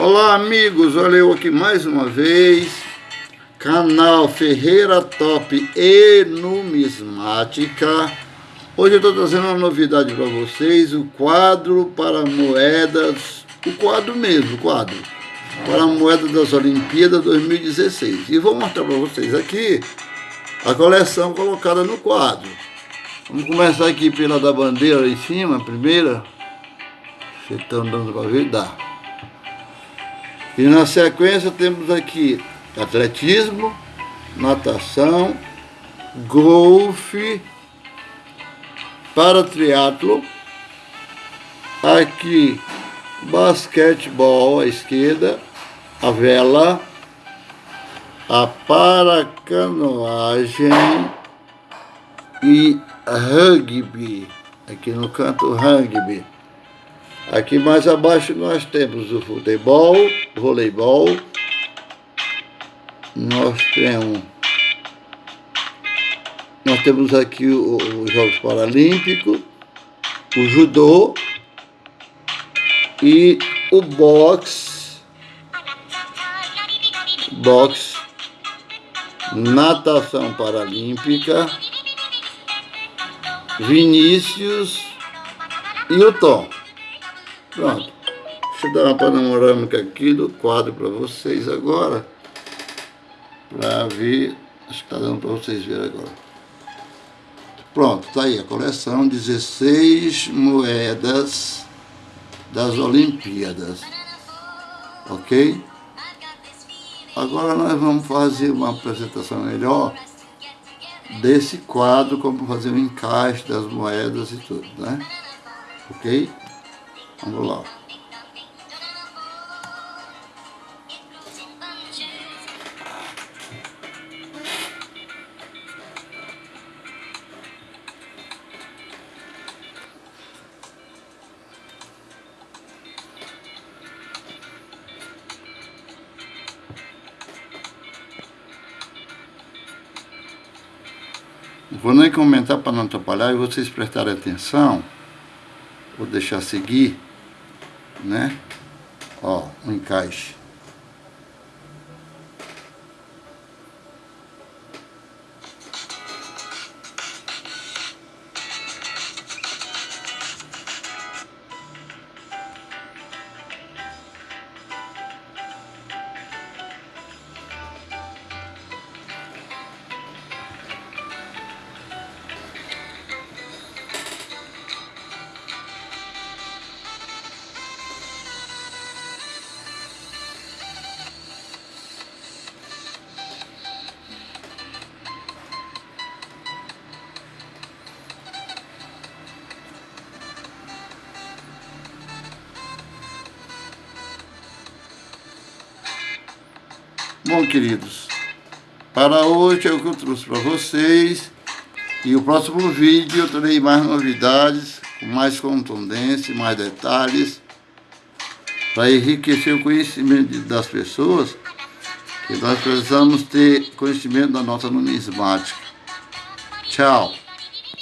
Olá amigos, olha eu aqui mais uma vez, canal Ferreira Top e Numismática. Hoje eu estou trazendo uma novidade para vocês, o quadro para moedas, o quadro mesmo, o quadro, para a moeda das Olimpíadas 2016. E vou mostrar para vocês aqui a coleção colocada no quadro. Vamos começar aqui pela da bandeira em cima, a primeira. Vocês estão dando para ver? Dá. E na sequência temos aqui atletismo, natação, golfe, para triatlo, aqui basquetebol à esquerda, a vela, a paracanoagem e rugby, aqui no canto rugby. Aqui mais abaixo nós temos o futebol, voleibol, nós temos, nós temos aqui os Jogos Paralímpicos, o judô e o boxe, boxe, natação paralímpica, Vinícius e o Tom. Pronto. Deixa eu dar uma panorâmica aqui do quadro para vocês agora. Para ver. Acho que está dando para vocês verem agora. Pronto, tá aí a coleção 16 moedas das Olimpíadas. Ok? Agora nós vamos fazer uma apresentação melhor desse quadro, como fazer o encaixe das moedas e tudo, né? Ok? Vamos lá. Vou nem comentar para não atrapalhar e vocês prestarem atenção. Vou deixar seguir né? Ó, um encaixe. Bom, queridos, para hoje é o que eu trouxe para vocês. E o próximo vídeo eu terei mais novidades, com mais contundência, mais detalhes, para enriquecer o conhecimento das pessoas, que nós precisamos ter conhecimento da nossa numismática. Tchau!